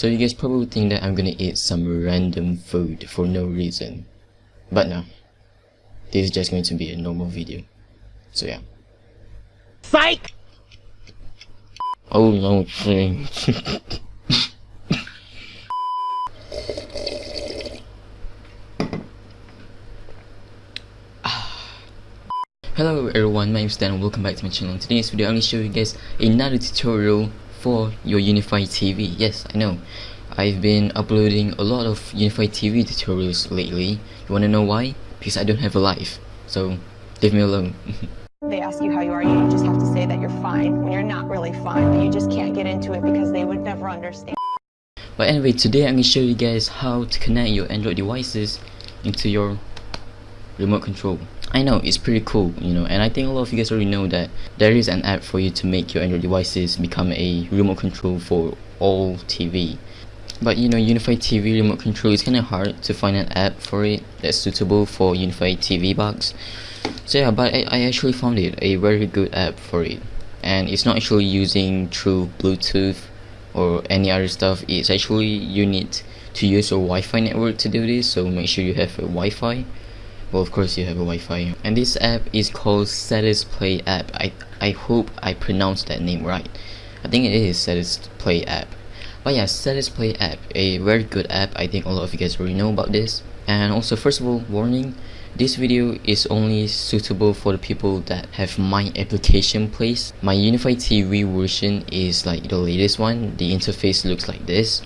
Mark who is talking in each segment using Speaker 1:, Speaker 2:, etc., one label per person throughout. Speaker 1: So you guys probably think that I'm gonna eat some random food for no reason. But no. This is just going to be a normal video. So yeah. Psych! Oh no, thing. Hello everyone, my name is Dan and welcome back to my channel. In today's video I'm going to show you guys another tutorial for your Unifi TV. Yes, I know. I've been uploading a lot of Unifi TV tutorials lately. You wanna know why? Because I don't have a life. So, leave me alone. they ask you how you are, you just have to say that you're fine when you're not really fine, but you just can't get into it because they would never understand. But anyway, today I'm gonna show you guys how to connect your Android devices into your remote control. I know it's pretty cool, you know, and I think a lot of you guys already know that there is an app for you to make your Android devices become a remote control for all TV. But you know, unified TV remote control is kind of hard to find an app for it that's suitable for unified TV box. So yeah, but I, I actually found it a very good app for it, and it's not actually using through Bluetooth or any other stuff. It's actually you need to use a Wi-Fi network to do this, so make sure you have a Wi-Fi well of course you have a Wi-Fi and this app is called Satisplay app I, I hope I pronounced that name right I think it is Satisplay app but yeah Satisplay app a very good app I think a lot of you guys already know about this and also first of all warning this video is only suitable for the people that have my application placed. My Unifi TV version is like the latest one. The interface looks like this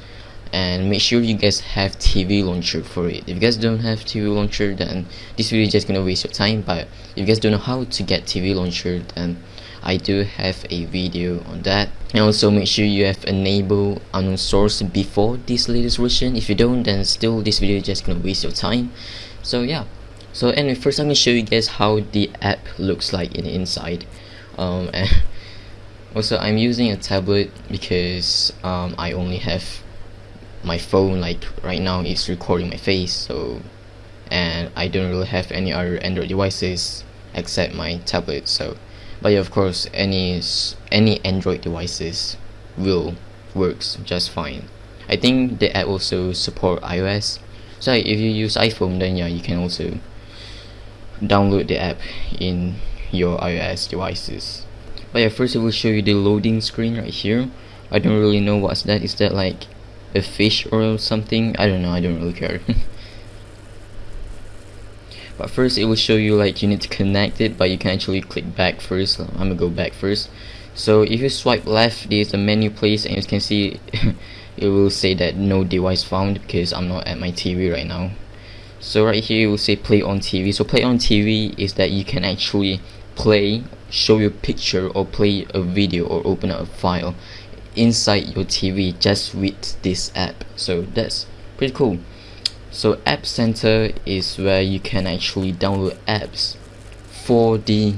Speaker 1: and make sure you guys have TV launcher for it. If you guys don't have TV launcher then this video is just gonna waste your time but if you guys don't know how to get TV launcher then I do have a video on that and also make sure you have enable unknown source before this latest version if you don't then still this video is just gonna waste your time so yeah so anyway first I'm gonna show you guys how the app looks like in the inside um, and also I'm using a tablet because um, I only have my phone like right now is recording my face so and I don't really have any other Android devices except my tablet so but yeah of course any any Android devices will works just fine I think the app also support iOS so if you use iPhone then yeah you can also download the app in your iOS devices but yeah first I will show you the loading screen right here I don't really know what's that is that like a fish or something I don't know I don't really care but first it will show you like you need to connect it but you can actually click back first I'm gonna go back first so if you swipe left there's a menu place and you can see it will say that no device found because I'm not at my TV right now so right here it will say play on TV so play on TV is that you can actually play show your picture or play a video or open up a file inside your TV just with this app so that's pretty cool so app center is where you can actually download apps for the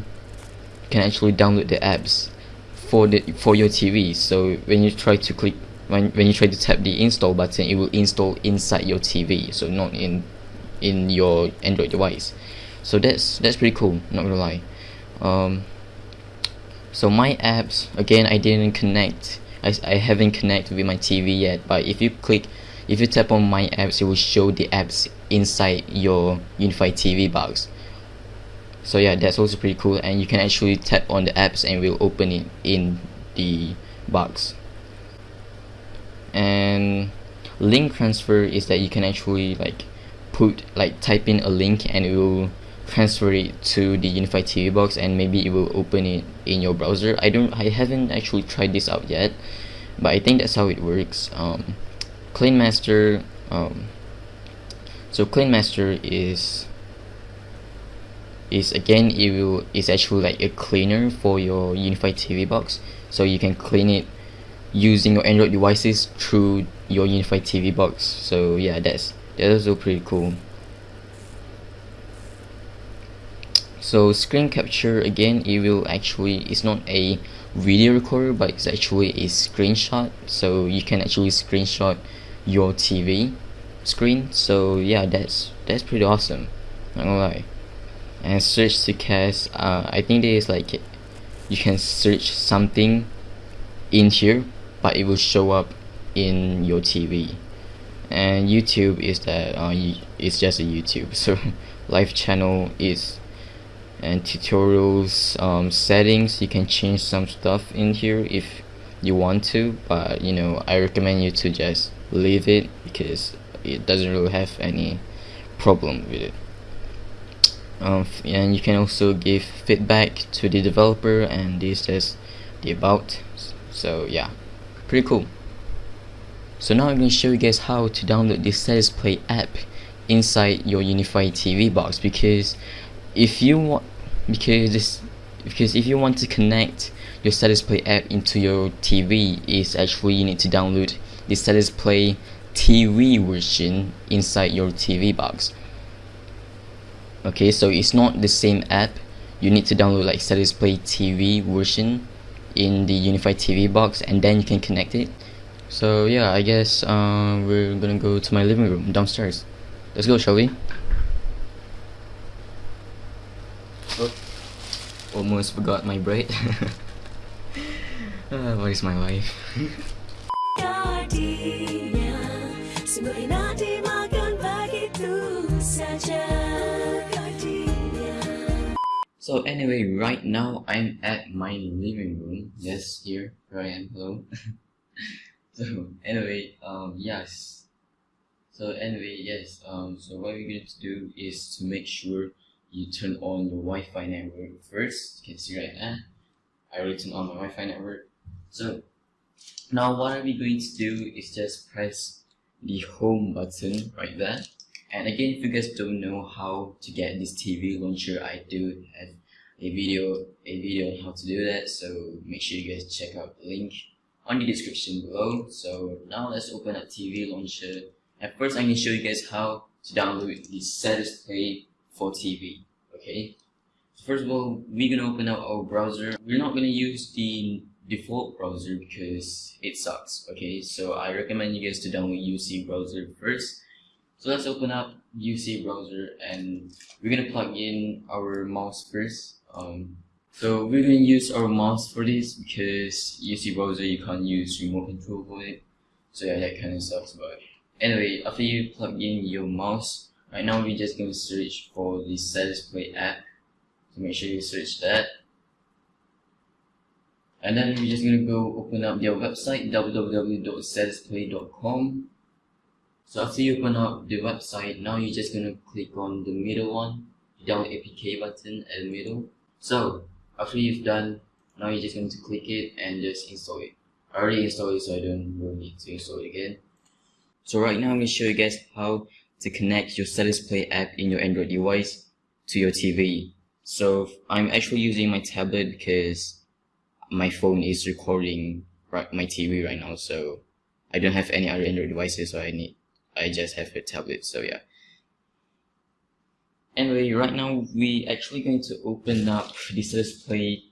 Speaker 1: can actually download the apps for the for your TV so when you try to click when, when you try to tap the install button it will install inside your TV so not in in your Android device so that's that's pretty cool not gonna lie um, so my apps again I didn't connect I, I haven't connected with my TV yet but if you click if you tap on my apps it will show the apps inside your unified TV box so yeah that's also pretty cool and you can actually tap on the apps and will open it in the box and link transfer is that you can actually like put like type in a link and it will transfer it to the unified TV box and maybe it will open it in your browser I don't I haven't actually tried this out yet but I think that's how it works um, Master. um, so Master is is again it will is actually like a cleaner for your unified TV box so you can clean it using your Android devices through your unified TV box so yeah that's that's also pretty cool so screen capture again it will actually it's not a video recorder but it's actually a screenshot so you can actually screenshot your TV screen so yeah that's that's pretty awesome I don't lie and search to cast uh, I think there is like you can search something in here but it will show up in your TV and YouTube is that uh, it's just a YouTube so live channel is and tutorials um, settings you can change some stuff in here if you want to but you know I recommend you to just leave it because it doesn't really have any problem with it um, and you can also give feedback to the developer and this is the about so yeah pretty cool so now I'm going to show you guys how to download the play app inside your unified TV box because if you want because this because if you want to connect your status play app into your TV is actually you need to download the status play TV version inside your TV box okay so it's not the same app you need to download like status play TV version in the unified TV box and then you can connect it so yeah I guess uh, we're gonna go to my living room downstairs let's go shall we Almost forgot my bread. uh, what is my wife? so anyway, right now I'm at my living room. Yes, here, where I am. Hello. so anyway, um, yes. So anyway, yes. Um, so what we're going to do is to make sure you turn on your Wi-Fi network first. You can see right there. I already turned on my Wi-Fi network. So now what are we going to do is just press the home button right there. And again, if you guys don't know how to get this TV launcher, I do have a video a video on how to do that. So make sure you guys check out the link on the description below. So now let's open up TV launcher. And first, I to show you guys how to download the status play for TV. Okay. First of all, we're gonna open up our browser. We're not gonna use the default browser because it sucks. Okay, so I recommend you guys to download UC browser first. So let's open up UC browser and we're gonna plug in our mouse first. Um, so we're gonna use our mouse for this because UC browser you can't use remote control for it. So yeah, that kind of sucks. But anyway, after you plug in your mouse, right now we are just going to search for the satisfy app so make sure you search that and then we're just going to go open up their website www.satisfy.com so after you open up the website now you're just going to click on the middle one the download apk button at the middle so after you've done now you're just going to click it and just install it I already installed it so I don't really need to install it again so right now I'm going to show you guys how to connect your Status Play app in your Android device to your TV. So I'm actually using my tablet because my phone is recording my TV right now, so I don't have any other Android devices, so I need I just have a tablet. So yeah. Anyway, right now we actually going to open up the Status Play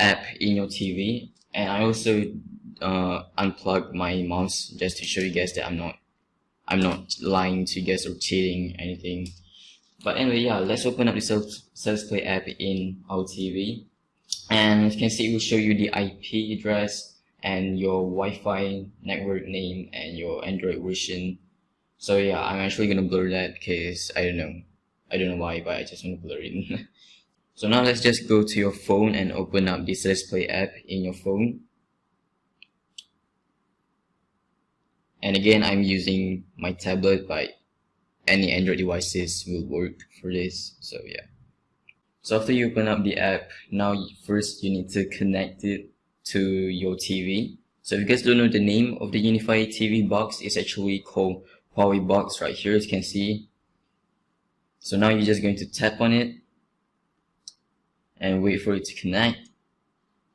Speaker 1: app in your TV, and I also uh, unplug my mouse just to show you guys that I'm not I'm not lying to you guys or cheating anything. But anyway, yeah, let's open up the self self play app in our TV, and as you can see, it will show you the IP address and your Wi-Fi network name and your Android version. So yeah, I'm actually gonna blur that because I don't know, I don't know why, but I just wanna blur it. so now let's just go to your phone and open up the self play app in your phone and again I'm using my tablet but any Android devices will work for this so yeah so after you open up the app now first you need to connect it to your TV so if you guys don't know the name of the Unifi TV box it's actually called Huawei box right here as you can see so now you're just going to tap on it and wait for it to connect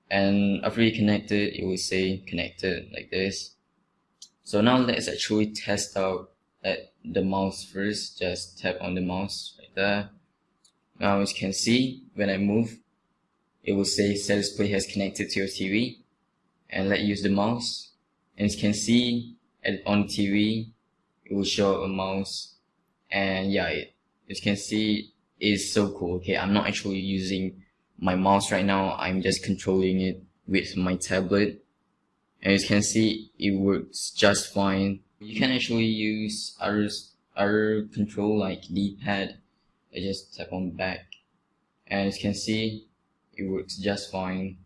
Speaker 1: and after you connect it it will say connected like this so now let's actually test out at the mouse first. Just tap on the mouse right there. Now as you can see, when I move, it will say set display has connected to your TV. And let's use the mouse. And as you can see, at, on TV, it will show a mouse. And yeah, it, as you can see, it is so cool. Okay, I'm not actually using my mouse right now. I'm just controlling it with my tablet as you can see it works just fine you can actually use other other control like d-pad I just tap on back and as you can see it works just fine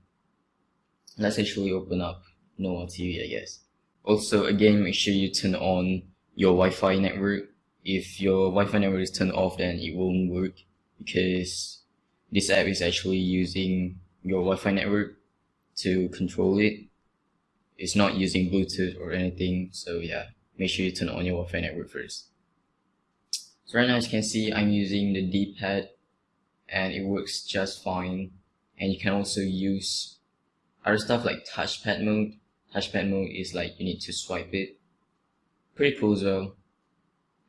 Speaker 1: let's actually open up normal TV I guess also again make sure you turn on your Wi-Fi network if your Wi-Fi network is turned off then it won't work because this app is actually using your Wi-Fi network to control it it's not using Bluetooth or anything. So yeah, make sure you turn on your Wi-Fi network first. So right now, as you can see, I'm using the D-pad and it works just fine. And you can also use other stuff like touchpad mode. Touchpad mode is like you need to swipe it. Pretty cool though.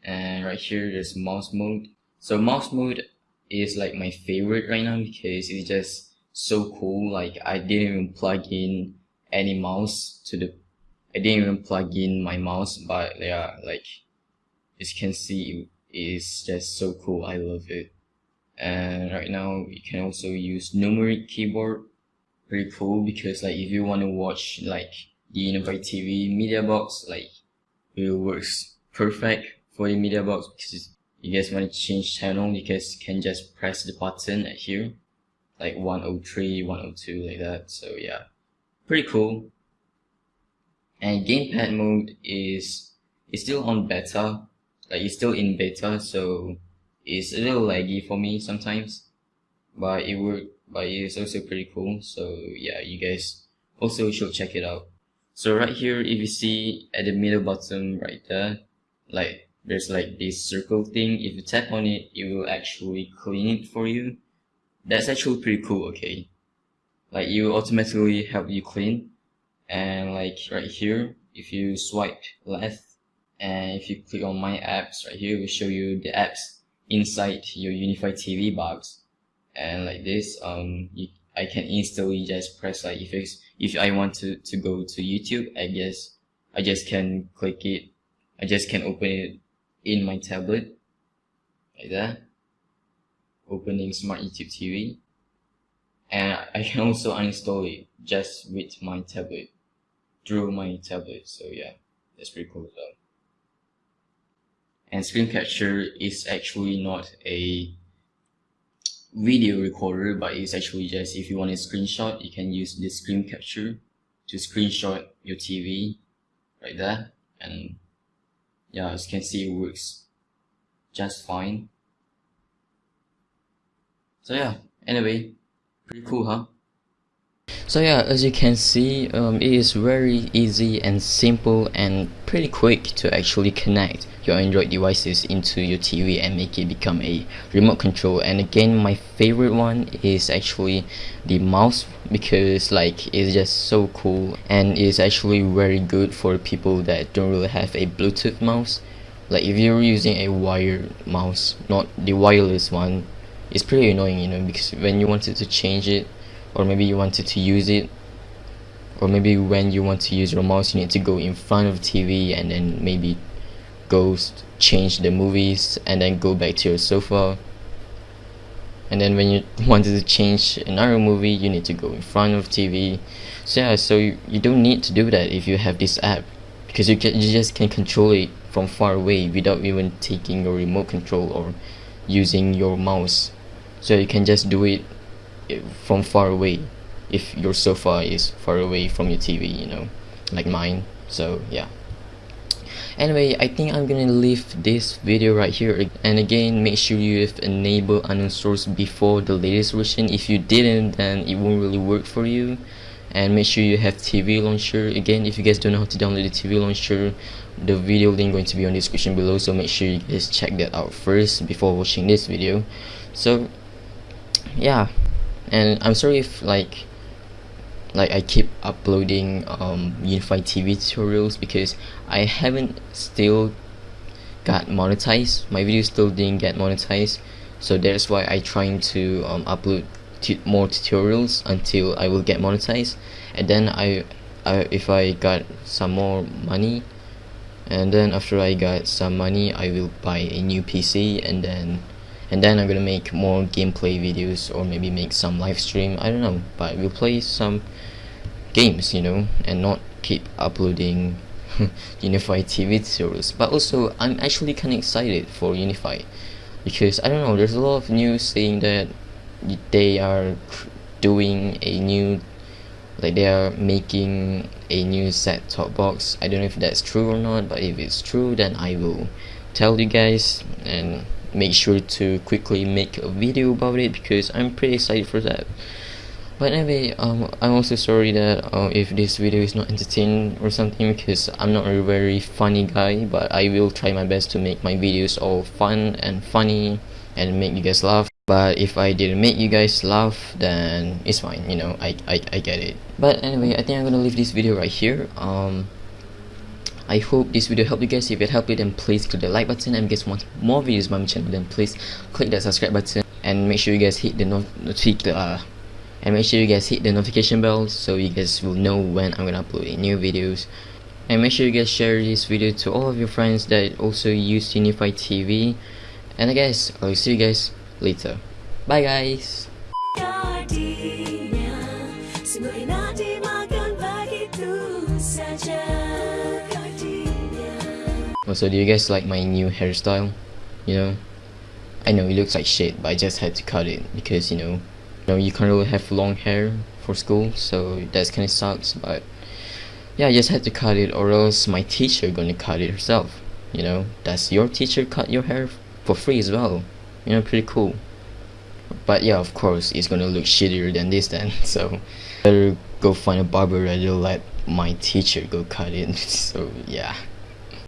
Speaker 1: And right here, there's mouse mode. So mouse mode is like my favorite right now because it's just so cool. Like I didn't even plug in any mouse to the I didn't even plug in my mouse but yeah like as you can see it's just so cool I love it and right now you can also use numeric keyboard pretty cool because like if you want to watch like the Innovate TV media box like it works perfect for the media box because you guys want to change channel you guys can just press the button here like 103 102 like that so yeah pretty cool. And gamepad mode is is still on beta, like it's still in beta, so it's a little laggy for me sometimes. But it would but it's also pretty cool. So yeah, you guys also should check it out. So right here, if you see at the middle bottom right there, like there's like this circle thing. If you tap on it, it will actually clean it for you. That's actually pretty cool, okay? like you automatically help you clean and like right here if you swipe left and if you click on my apps right here we show you the apps inside your unified tv box and like this um you, i can instantly just press like if it's, if i want to to go to youtube i guess i just can click it i just can open it in my tablet like that opening smart youtube tv and I can also uninstall it just with my tablet through my tablet so yeah that's pretty cool as well and screen capture is actually not a video recorder but it's actually just if you want a screenshot you can use the screen capture to screenshot your TV like that and yeah as you can see it works just fine so yeah anyway Pretty cool, huh? So yeah, as you can see, um, it is very easy and simple and pretty quick to actually connect your Android devices into your TV and make it become a remote control. And again, my favorite one is actually the mouse because like it's just so cool and it's actually very good for people that don't really have a Bluetooth mouse. Like if you're using a wired mouse, not the wireless one, it's pretty annoying you know because when you wanted to change it or maybe you wanted to use it or maybe when you want to use your mouse you need to go in front of TV and then maybe go change the movies and then go back to your sofa and then when you wanted to change another movie you need to go in front of TV so yeah so you, you don't need to do that if you have this app because you can you just can control it from far away without even taking your remote control or using your mouse so you can just do it from far away if your sofa is far away from your TV you know like mine so yeah anyway I think I'm gonna leave this video right here and again make sure you have enabled unknown source before the latest version if you didn't then it won't really work for you and make sure you have TV launcher again if you guys don't know how to download the TV launcher the video link going to be on the description below so make sure you guys check that out first before watching this video so yeah and I'm sorry if like like I keep uploading um unified TV tutorials because I haven't still got monetized my video still didn't get monetized so that's why I trying to um, upload more tutorials until I will get monetized and then I, I if I got some more money and then after I got some money I will buy a new PC and then and then I'm gonna make more gameplay videos or maybe make some live stream I don't know but we'll play some games you know and not keep uploading Unifi TV series. but also I'm actually kinda excited for Unifi because I don't know there's a lot of news saying that they are doing a new like they are making a new set top box I don't know if that's true or not but if it's true then I will tell you guys and make sure to quickly make a video about it because I'm pretty excited for that but anyway um, I'm also sorry that uh, if this video is not entertaining or something because I'm not a very funny guy but I will try my best to make my videos all fun and funny and make you guys laugh but if I didn't make you guys laugh then it's fine you know I, I, I get it but anyway I think I'm gonna leave this video right here um I hope this video helped you guys. If it helped you then please click the like button and if you guys want more videos by my channel then please click that subscribe button and make sure you guys hit the notification uh, and make sure you guys hit the notification bell so you guys will know when I'm gonna upload new videos and make sure you guys share this video to all of your friends that also use Unifi TV and I guess I'll see you guys later bye guys Also, oh, do you guys like my new hairstyle? You know, I know it looks like shit, but I just had to cut it because you know, you know you can't really have long hair for school, so that's kind of sucks. But yeah, I just had to cut it, or else my teacher gonna cut it herself. You know, does your teacher cut your hair for free as well? You know, pretty cool. But yeah, of course, it's gonna look shittier than this then. So better go find a barber rather than let my teacher go cut it. so yeah.